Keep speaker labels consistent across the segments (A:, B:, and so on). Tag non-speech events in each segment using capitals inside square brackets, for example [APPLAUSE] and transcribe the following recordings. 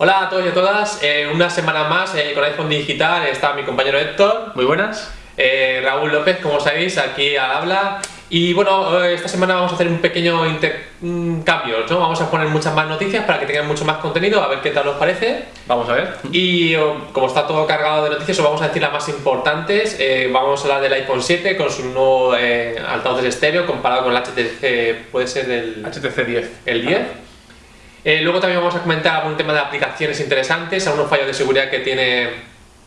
A: Hola a todos y a todas, eh, una semana más eh, con iPhone Digital está mi compañero Héctor.
B: Muy buenas.
A: Eh, Raúl López, como sabéis, aquí al habla. Y bueno, esta semana vamos a hacer un pequeño cambio, ¿no? Vamos a poner muchas más noticias para que tengan mucho más contenido, a ver qué tal os parece.
B: Vamos a ver.
A: Y como está todo cargado de noticias, os vamos a decir las más importantes. vamos a hablar del iPhone 7 con su nuevo altavoz de estéreo comparado con el HTC, puede ser el...
B: HTC 10.
A: El 10. Eh, luego también vamos a comentar algún tema de aplicaciones interesantes, algunos fallos de seguridad que tiene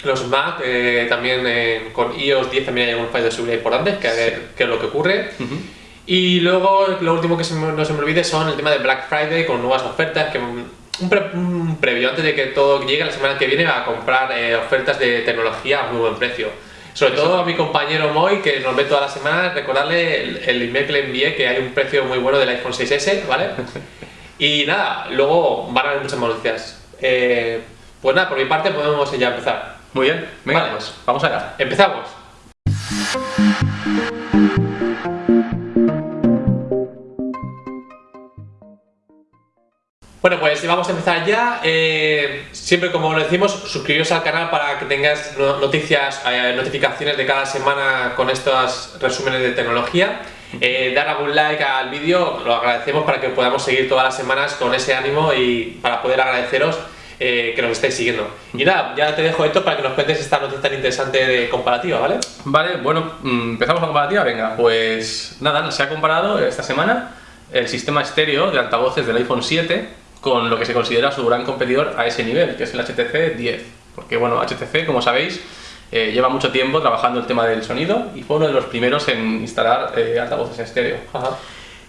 A: los Mac, eh, también eh, con iOS 10 también hay algunos fallos de seguridad importantes, que a ver qué es lo que ocurre. Y luego lo último que no se me olvide son el tema de Black Friday con nuevas ofertas, que un, previo antes de que todo llegue la semana que viene a comprar ofertas de tecnología a muy buen precio. Sobre todo a mi compañero Moy, que nos ve todas las semanas, recordarle el, el, email que le envié, que hay un precio muy bueno del iPhone 6S, ¿vale? [LAUGHS] Y nada, luego van a haber muchas noticias. Eh, pues nada, por mi parte podemos ya empezar.
B: Muy bien, venga, pues vamos allá.
A: Empezamos. Bueno, pues vamos a empezar ya. Eh, siempre, como lo decimos, suscribiros al canal para que tengas noticias, eh, notificaciones de cada semana con estos resúmenes de tecnología. Eh, dar algún like al vídeo, lo agradecemos para que podamos seguir todas las semanas con ese ánimo y para poder agradeceros eh, que nos estéis siguiendo. Y nada, ya te dejo esto para que nos cuentes esta noticia tan interesante de comparativa, ¿vale?
B: Vale, bueno, mm, empezamos la comparativa, venga, pues nada, se ha comparado esta semana el sistema estéreo de altavoces del iPhone 7 con lo que se considera su gran competidor a ese nivel, que es el HTC 10. Porque bueno, HTC, como sabéis, eh, lleva mucho tiempo trabajando el tema del sonido y fue uno de los primeros en instalar eh, altavoces en estéreo.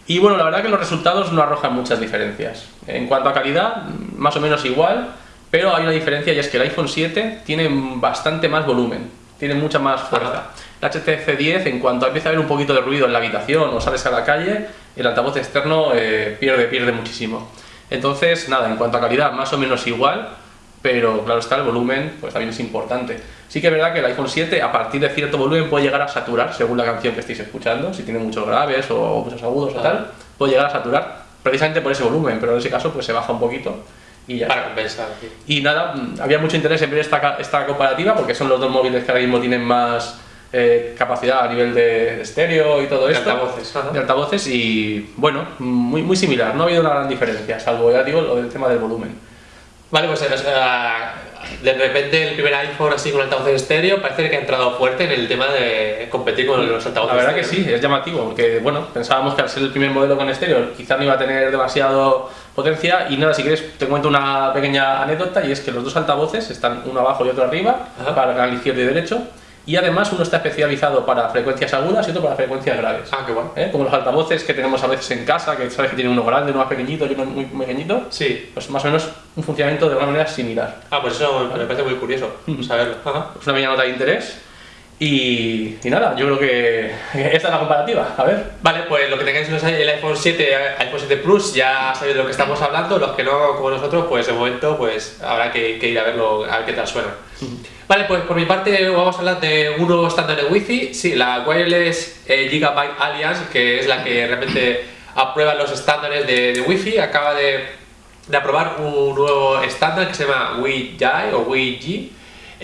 B: Y bueno, la verdad que los resultados no arrojan muchas diferencias. En cuanto a calidad, más o menos igual, pero hay una diferencia y es que el iPhone 7 tiene bastante más volumen, tiene mucha más fuerza. El HTC 10, en cuanto empieza a haber un poquito de ruido en la habitación o sales a la calle, el altavoz externo eh, pierde, pierde muchísimo. Entonces, nada, en cuanto a calidad, más o menos igual, pero claro está, el volumen pues también es importante. Sí que es verdad que el iPhone 7 a partir de cierto volumen puede llegar a saturar según la canción que estéis escuchando, si tiene muchos graves o muchos agudos o tal, puede llegar a saturar precisamente por ese volumen, pero en ese caso pues se baja un poquito y ya.
A: Para compensar.
B: Y nada, mm, había mucho interés en ver esta, esta comparativa porque son los dos móviles que ahora mismo tienen más eh, capacidad a nivel de, estéreo y todo esto.
A: De altavoces.
B: De altavoces y bueno, muy, muy similar, no ha habido una gran diferencia, salvo ya digo lo del tema del volumen.
A: Vale, pues de repente el primer iPhone así con altavoces estéreo parece que ha entrado fuerte en el tema de competir con los altavoces
B: La verdad que sí, es llamativo, porque bueno, pensábamos que al ser el primer modelo con estéreo quizás no iba a tener demasiado potencia. Y nada, si quieres te cuento una pequeña anécdota y es que los dos altavoces están uno abajo y otro arriba, para el izquierdo y derecho y además uno está especializado para frecuencias agudas y otro para frecuencias graves.
A: Ah, qué bueno.
B: ¿Eh? Como los altavoces que tenemos a veces en casa, que sabes que tiene uno grande, uno más pequeñito y uno muy pequeñito.
A: Sí.
B: Pues más o menos un funcionamiento de una manera similar.
A: Ah, pues eso me parece muy curioso saberlo.
B: Es una pequeña nota de interés. Y, nada, yo creo que esta es la comparativa, a ver.
A: Vale, pues lo que tengáis el iPhone 7, iPhone 7 Plus, ya sabéis de lo que estamos hablando, los que no como nosotros, pues de momento pues habrá que, ir a verlo, a ver qué tal suena. Vale, pues por mi parte vamos a hablar de un nuevo estándar de Wi-Fi, sí, la Wireless eh, Gigabyte Alliance, que es la que realmente aprueba los estándares de, de Wi-Fi, acaba de, de, aprobar un nuevo estándar que se llama Wi-Fi o Wi-G,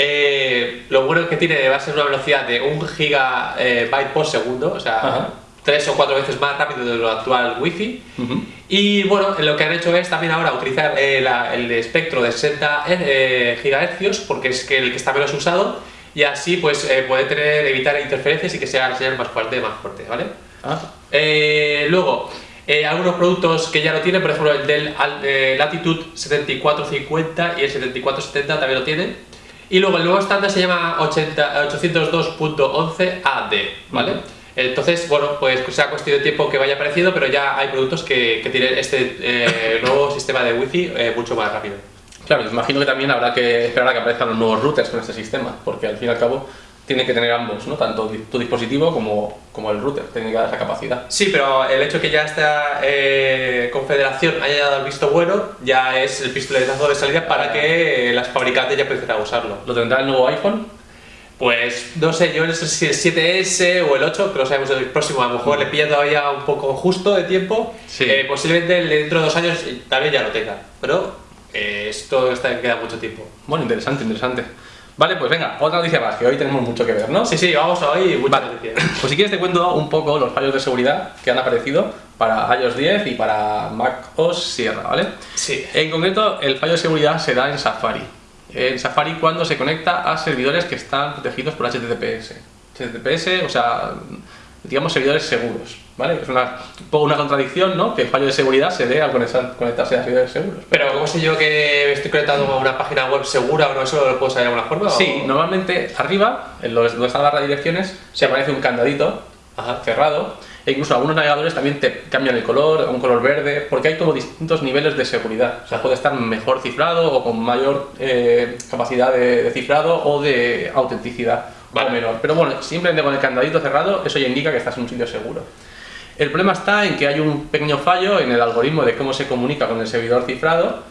A: eh, lo bueno que tiene va a ser una velocidad de 1 gigabyte por segundo, o sea, tres o cuatro veces más rápido de lo actual Wi-Fi. Y bueno, lo que han hecho es también ahora utilizar eh, el espectro de 60 eh, GHz, porque es que el que está menos usado, y así pues puede tener, evitar interferencias y que sea la señal más fuerte, más fuerte, ¿vale? Ah. luego, algunos productos que ya lo tienen, por ejemplo el del Latitude 7450 y el 7470 también lo tienen. Y luego el nuevo estándar se llama 802.11AD, ¿vale? Entonces, bueno, pues sea cuestión de tiempo que vaya apareciendo, pero ya hay productos que, tienen este eh, [LAUGHS] nuevo sistema de Wi-Fi eh, mucho más rápido.
B: Claro, imagino que también habrá que esperar a que aparezcan los nuevos routers con este sistema, porque al fin y al cabo tiene que tener ambos, ¿no? Tanto tu dispositivo como, como el router, tiene que dar esa capacidad.
A: Sí, pero el hecho que ya esta eh, confederación haya dado el visto bueno, ya es el pistoletazo de salida para que las fabricantes ya empiecen a usarlo.
B: ¿Lo tendrá el nuevo iPhone?
A: Pues no sé, yo no sé si el 7S o el 8, que lo sabemos el próximo, a lo mejor le pilla todavía un poco justo de tiempo, eh, posiblemente dentro de dos años también ya lo tenga, pero eh, esto está, queda mucho tiempo.
B: Bueno, interesante, interesante. Vale, pues venga, otra noticia más, que hoy tenemos mucho que ver, ¿no?
A: Sí, sí, vamos a hoy muchas
B: Vale.
A: noticias. [LAUGHS]
B: Pues si quieres te cuento un poco los fallos de seguridad que han aparecido para iOS 10 y para Mac OS Sierra, ¿vale?
A: Sí.
B: En concreto, el fallo de seguridad se da en Safari. En Safari cuando se conecta a servidores que están protegidos por HTTPS. HTTPS, o sea, digamos servidores seguros, ¿vale? Es una, un poco una contradicción, ¿no? Que el fallo de seguridad se dé al conectar- conectarse a servidores seguros.
A: Pero ¿cómo sé yo que estoy conectado a una página web segura o no? ¿Eso lo puedo saber de alguna forma?
B: Sí,
A: o-
B: normalmente arriba, en los- donde están las redirecciones, se aparece un candadito
A: Ajá.
B: cerrado e incluso algunos navegadores también te cambian el color a un color verde porque hay como distintos niveles de seguridad. O sea, puede estar mejor cifrado o con mayor eh, capacidad de, de cifrado o de autenticidad
A: Vale.
B: o menor. Pero bueno, simplemente con el candadito cerrado eso ya indica que estás en un sitio seguro. El problema está en que hay un pequeño fallo en el algoritmo de cómo se comunica con el servidor cifrado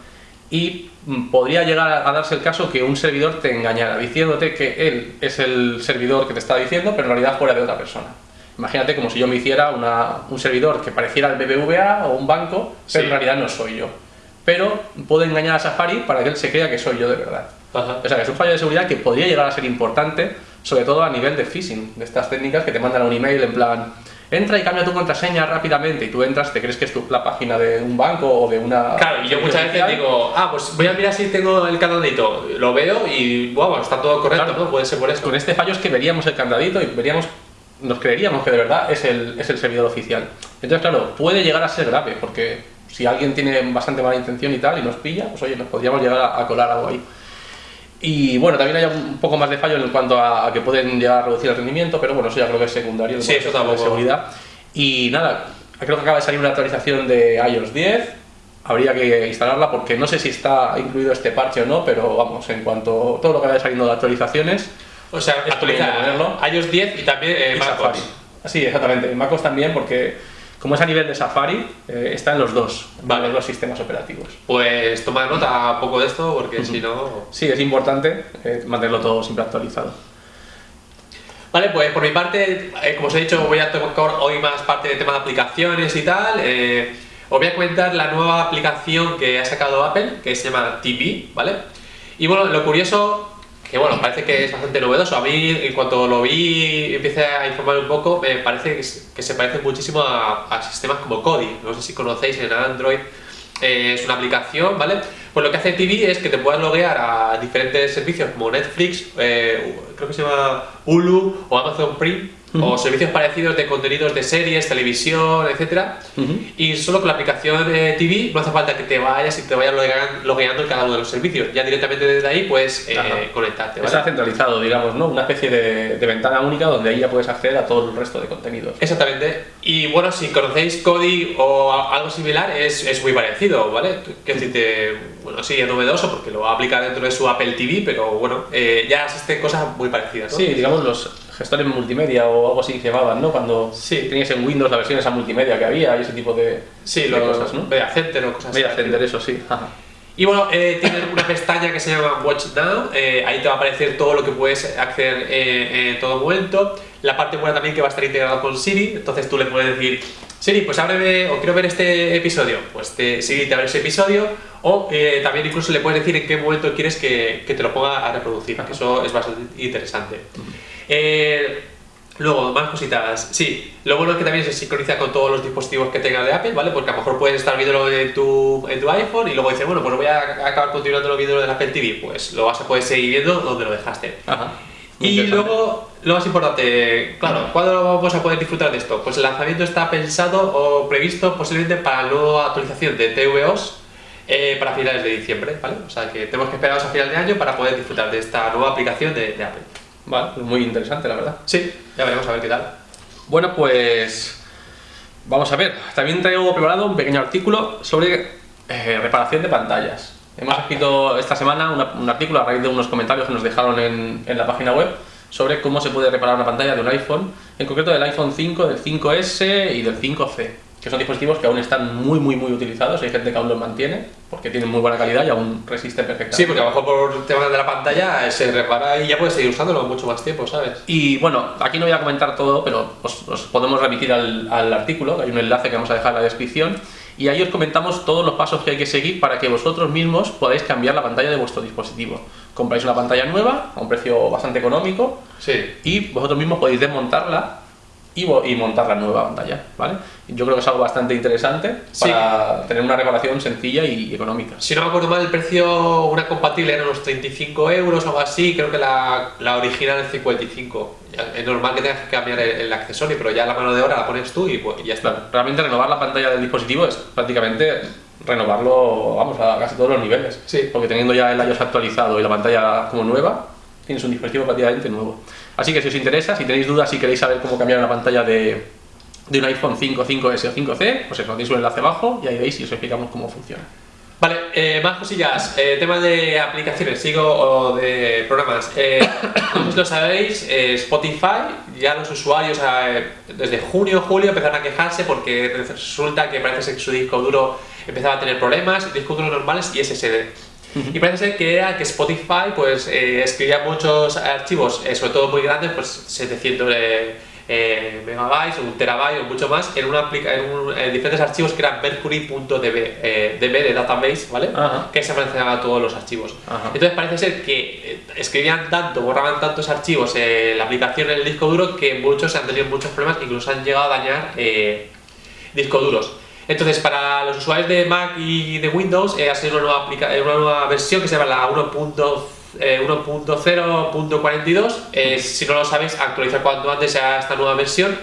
B: y mm, podría llegar a darse el caso que un servidor te engañara diciéndote que él es el servidor que te está diciendo, pero en realidad fuera de otra persona. Imagínate como si yo me hiciera una- un servidor que pareciera el BBVA o un banco, pero
A: Sí.
B: en realidad no soy yo. Pero puedo engañar a Safari para que él se crea que soy yo de verdad.
A: Ajá.
B: O sea, que es un fallo de seguridad que podría llegar a ser importante, sobre todo a nivel de phishing, de estas técnicas que te mandan un email en plan, entra y cambia tu contraseña rápidamente, y tú entras, te crees que es tu, la página de un banco o de una...
A: Claro, y yo muchas veces digo, ah, pues voy a mirar si tengo el candadito. Lo veo y, wow, está todo correcto,
B: Claro.
A: ¿no? Puede ser por eso.
B: Con este fallo es que veríamos el candadito y veríamos, nos creeríamos que de verdad es el, es el servidor oficial. Entonces, claro, puede llegar a ser grave, porque si alguien tiene bastante mala intención y tal y nos pilla, pues oye, nos podríamos llegar a, a colar algo ahí. Y bueno, también hay un poco más de fallo en cuanto a, a que pueden llegar a reducir el rendimiento, pero bueno, eso ya creo que es secundario. en
A: Sí, eso
B: a
A: tampoco.
B: seguridad. Y nada, creo que acaba de salir una actualización de iOS 10. Habría que instalarla porque no sé si está incluido este parche o no, pero vamos, en cuanto todo lo que vaya saliendo de actualizaciones,
A: O sea,
B: Es
A: actualiza
B: conveniente ponerlo.
A: iOS 10 y también eh, MacOS.
B: Sí, exactamente. MacOS también porque como es a nivel de Safari, eh, está en los dos, en
A: Vale.
B: los dos sistemas operativos.
A: Pues toma nota un poco de esto porque si no...
B: Sí, es importante eh, mantenerlo todo siempre actualizado.
A: Vale, pues por mi parte, eh, como os he dicho, voy a tocar hoy más parte de tema de aplicaciones y tal. Eh, os voy a comentar la nueva aplicación que ha sacado Apple, que se llama TV, ¿vale? Y bueno, lo curioso, que bueno, parece que es bastante novedoso. A mí, en cuanto lo vi y empecé a informar un poco, me parece que se, parece muchísimo a, a sistemas como Kodi. No sé si conocéis en Android. Eh, es una aplicación, ¿vale? Pues lo que hace TV es que te puedas loguear a diferentes servicios como Netflix, eh, creo que se llama Hulu o Amazon Prime, o servicios parecidos de contenidos de series, televisión, etcétera. Y solo con la aplicación de TV no hace falta que te vayas y te vayas loguean- logueando en cada uno de los servicios. Ya directamente desde ahí puedes eh, conectarte, ¿vale?
B: Está centralizado, digamos, ¿no? Una especie de, de ventana única donde ahí ya puedes acceder a todo el resto de contenidos.
A: Exactamente. Y bueno, si conocéis Kodi o algo similar, es, es muy parecido, ¿vale? Quiero decirte, bueno, sí, es novedoso porque lo va a aplicar dentro de su Apple TV, pero bueno, eh, ya existen cosas muy parecidas, ¿no?
B: Sí, digamos los gestores multimedia o algo así que se llamaban, ¿no? Cuando
A: Sí.
B: tenías en Windows la versión esa multimedia que había y ese tipo de,
A: Sí,
B: de
A: lo,
B: cosas, ¿no?
A: Media Center o cosas
B: Media
A: así.
B: Center, eso sí. Ajá.
A: Y bueno, eh, tienen una pestaña que se llama Watch Now, eh, ahí te va a aparecer todo lo que puedes acceder eh, en todo momento. La parte buena también que va a estar integrado con Siri, entonces tú le puedes decir, Siri, pues ábreme o quiero ver este episodio. Pues te, Siri te abre ese episodio o eh, también incluso le puedes decir en qué momento quieres que, que te lo ponga a reproducir, que eso es bastante interesante. Eh, Luego, más cositas. Sí, lo bueno es que también se sincroniza con todos los dispositivos que tengas de Apple, ¿vale? Porque a lo mejor puedes estar viéndolo en tu, en tu iPhone y luego dices, bueno, pues voy a acabar continuando viendo del Apple TV. Pues lo vas a poder seguir viendo donde lo dejaste.
B: Ajá.
A: Y luego, lo más importante, claro, ¿cuándo vamos a poder disfrutar de esto? Pues el lanzamiento está pensado o previsto posiblemente para la nueva actualización de tvOS eh, para finales de diciembre, ¿vale? O sea que tenemos que esperar a final de año para poder disfrutar de esta nueva aplicación de, de Apple.
B: Vale, pues muy interesante, la verdad.
A: Sí, ya veremos a ver qué tal.
B: Bueno, pues vamos a ver. También traigo preparado un pequeño artículo sobre eh, reparación de pantallas. Hemos escrito esta semana una- un artículo a raíz de unos comentarios que nos dejaron en, en la página web sobre cómo se puede reparar una pantalla de un iPhone, en concreto del iPhone 5, del 5S y del 5C, que son dispositivos que aún están muy, muy, muy utilizados. Hay gente que aún los mantiene porque tienen muy buena calidad y aún resisten perfectamente.
A: Sí, porque a lo mejor por temas de la pantalla se repara y ya puedes seguir usándolo mucho más tiempo, ¿sabes?
B: Y bueno, aquí no voy a comentar todo, pero os, os podemos remitir al, al artículo, que hay un enlace que vamos a dejar en la descripción. y ahí os comentamos todos los pasos que hay que seguir para que vosotros mismos podáis cambiar la pantalla de vuestro dispositivo. Compráis una pantalla nueva a un precio bastante económico
A: Sí.
B: y vosotros mismos podéis desmontarla y, y montar la nueva pantalla, ¿vale? Yo creo que es algo bastante interesante
A: Sí.
B: para tener una reparación sencilla y económica.
A: Si no me acuerdo mal, el precio, una compatible eran unos 35 euros o algo así, creo que la, la original es 55. Ya, Es normal que tengas que cambiar el, el accesorio, pero ya la mano de obra la pones tú y, pues, y ya está.
B: Claro, realmente renovar la pantalla del dispositivo es prácticamente renovarlo, vamos, a casi todos los niveles.
A: Sí.
B: Porque teniendo ya el iOS actualizado y la pantalla como nueva, tienes un dispositivo prácticamente nuevo. Así que si os interesa, si tenéis dudas, si queréis saber cómo cambiar una pantalla de, de un iPhone 5, 5S o 5C, pues eso, tenéis un enlace abajo y ahí veis y os explicamos cómo funciona.
A: Vale, eh, más cosillas. Eh, tema de aplicaciones, sigo de programas. Eh, como [COUGHS] lo sabéis, eh, Spotify, ya los usuarios eh, desde junio julio empezaron a quejarse porque resulta que parece ser que su disco duro empezaba a tener problemas, discos duros normales y SSD. Y parece ser que era que Spotify pues eh, escribía muchos archivos, eh, sobre todo muy grandes, pues 700 eh, eh, megabytes, un terabyte o mucho más, en, una en, un- en diferentes archivos que eran mercury.db, eh, DB de database, ¿vale? Que se almacenaba todos los archivos. Entonces parece ser que eh, escribían tanto, borraban tantos archivos en la aplicación en el disco duro que muchos han tenido muchos problemas, incluso han llegado a dañar eh, discos duros. Entonces, para los usuarios de Mac y de Windows, eh, ha salido una nueva, eh, una nueva versión que se llama la 1.0 eh, 1.0.42. Eh, si no lo sabéis, actualizar cuanto antes a esta nueva versión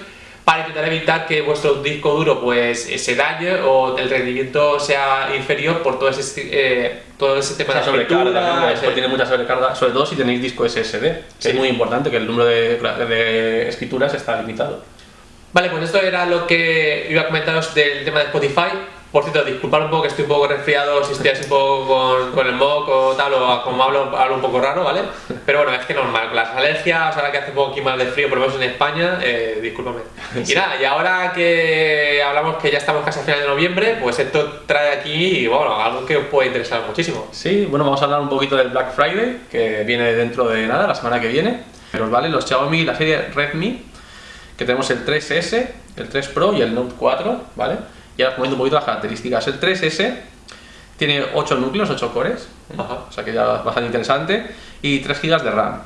A: para intentar evitar que vuestro disco duro pues eh, se dañe o el rendimiento sea inferior por todo ese, eh, todo ese tema
B: Esa
A: de
B: sobrecarga, ¿no? Después tiene mucha sobrecarga, sobre todo si tenéis disco SSD, que
A: Sí.
B: es muy importante que el número de, de escrituras está limitado.
A: Vale, pues esto era lo que iba a comentaros del tema de Spotify. Por cierto, disculpad un poco que estoy un poco resfriado, si estoy así un poco con, con el moco o tal, o como hablo, hablo un poco raro, ¿vale? Pero bueno, es que normal, con las alergias, ahora que hace un poco aquí más de frío, por lo menos en España, eh, discúlpame. Y nada, y ahora que hablamos que ya estamos casi a final de noviembre, pues esto trae aquí, bueno, algo que os puede interesar muchísimo.
B: Sí, bueno, vamos a hablar un poquito del Black Friday, que viene dentro de nada, la semana que viene. Pero vale, los Xiaomi, la serie Redmi, que tenemos el 3S, el 3 Pro y el Note 4, ¿vale? Y ahora os comento un poquito las características. El 3S tiene 8 núcleos, 8 cores,
A: Ajá.
B: o sea que ya es bastante interesante, y 3 GB de RAM.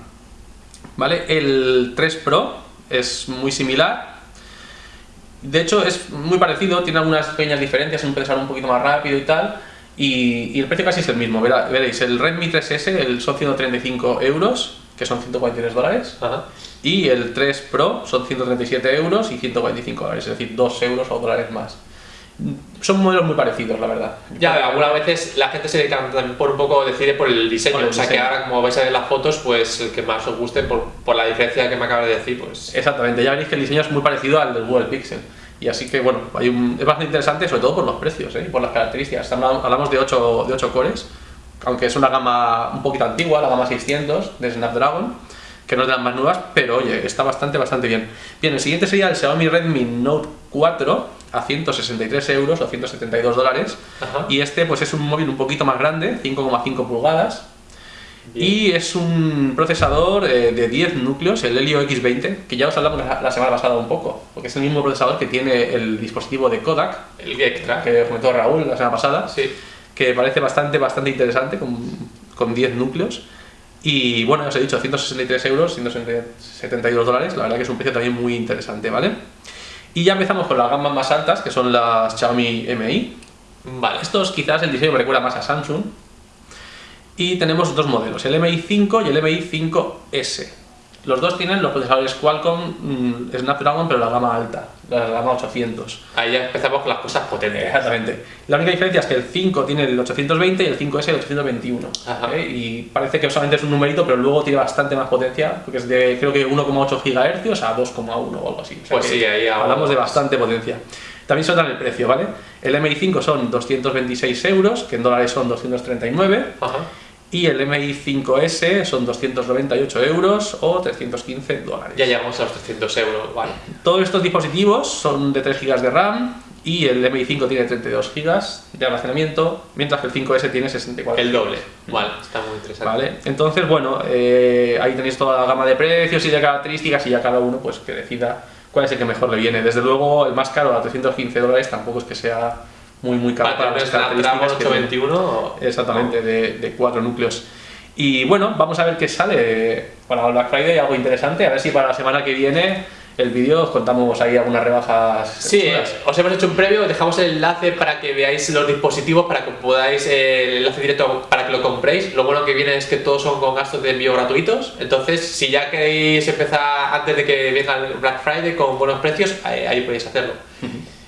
B: ¿Vale? El 3 Pro es muy similar. De hecho, es muy parecido, tiene algunas pequeñas diferencias, un procesador un poquito más rápido y tal. Y, y el precio casi es el mismo. Verá- veréis, el Redmi 3S el, son 135 euros, que son 143 dólares.
A: Ajá.
B: Y el 3 Pro son 137 euros y 145 dólares, es decir, 2 euros o dólares más. Son modelos muy parecidos, la verdad.
A: Ya, algunas veces la gente se decanta también por un poco, decide por el diseño.
B: Por el
A: o sea que
B: diseño.
A: ahora, como vais a ver las fotos, pues el que más os guste por, por la diferencia que me acabas de decir, pues.
B: Exactamente, ya veréis que el diseño es muy parecido al del Google Pixel. Y así que, bueno, hay un- es bastante interesante, sobre todo por los precios ¿eh? y por las características. Hablamos de 8, de 8 cores, aunque es una gama un poquito antigua, la gama 600 de Snapdragon, que no es de las más nuevas, pero oye, está bastante, bastante bien. Bien, el siguiente sería el Xiaomi Redmi Note 4 a 163 euros o 172 dólares.
A: Ajá.
B: Y este, pues es un móvil un poquito más grande, 5,5 pulgadas, y es un procesador eh, de 10 núcleos, el Helio X20, que ya os hablamos la, semana pasada un poco, porque es el mismo procesador que tiene el dispositivo de Kodak,
A: El extra.
B: que comentó Raúl la semana pasada,
A: Sí.
B: Que parece bastante, bastante interesante, con, con 10 núcleos. Y bueno, os he dicho, 163 euros, 172 dólares, la verdad que es un precio también muy interesante, ¿vale? Y ya empezamos con las gamas más altas, que son las Xiaomi Mi,
A: Vale.
B: estos quizás el diseño me recuerda más a Samsung. Y tenemos dos modelos, el MI5 y el MI5S. Los dos tienen los procesadores Qualcomm mm, Snapdragon, pero la gama alta, la gama 800.
A: Ahí ya empezamos con las cosas potentes.
B: Exactamente. La única diferencia es que el 5 tiene el 820 y el 5S el 821.
A: Ajá.
B: ¿eh? Y parece que solamente es un numerito, pero luego tiene bastante más potencia, porque es de creo que 1,8 GHz a 2,1 o algo así. O sea
A: Pues sí, ahí
B: hablamos de bastante potencia. También nota el precio, ¿vale? El MI5 son 226 euros, que en dólares son 239,
A: Ajá.
B: Y el MI5S son 298 euros o 315 dólares.
A: Ya llegamos a los 300 euros. Vale.
B: Todos estos dispositivos son de 3 GB de RAM y el MI5 tiene 32 GB de almacenamiento, mientras que el 5S tiene 64.
A: El doble. Vale. Está muy interesante.
B: ¿Vale? Entonces, bueno, eh, ahí tenéis toda la gama de precios y de características y ya cada uno pues que decida cuál es el que mejor le viene. Desde luego, el más caro a 315 dólares tampoco es que sea muy muy caro
A: Para
B: que tiene.
A: 821.
B: Exactamente, de, de cuatro núcleos. Y bueno, vamos a ver qué sale para el Black Friday, algo interesante, a ver si para la semana que viene el vídeo os contamos ahí algunas rebajas.
A: Sí,
B: chulas.
A: os hemos hecho un previo, dejamos el enlace para que veáis los dispositivos, para que podáis, eh, el enlace directo para que lo compréis. Lo bueno que viene es que todos son con gastos de envío gratuitos, entonces si ya queréis empezar antes de que venga el Black Friday con buenos precios, ahí, ahí podéis hacerlo.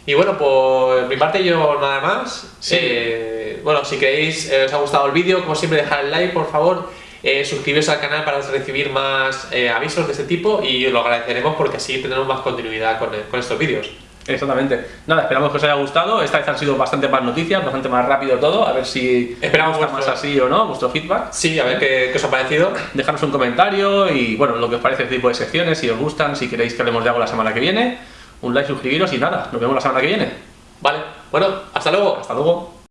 A: Y bueno, por mi parte yo nada más.
B: Sí.
A: Eh, bueno, si queréis, eh, os ha gustado el vídeo, como siempre dejar el like por favor. Eh, suscribiros al canal para recibir más eh, avisos de este tipo y lo agradeceremos porque así tendremos más continuidad con, con estos vídeos.
B: Exactamente. Nada, esperamos que os haya gustado. Esta vez han sido bastante más noticias, bastante más rápido todo. A ver si
A: Esperamos vuestro-
B: más así o no, vuestro feedback.
A: Sí, a ver qué, qué os ha parecido.
B: Dejarnos un comentario y bueno, lo que os parece este tipo de secciones, si os gustan, si queréis que hablemos de algo la semana que viene. Un like, suscribiros y nada, nos vemos la semana que viene.
A: Vale, bueno, hasta luego.
B: Hasta luego.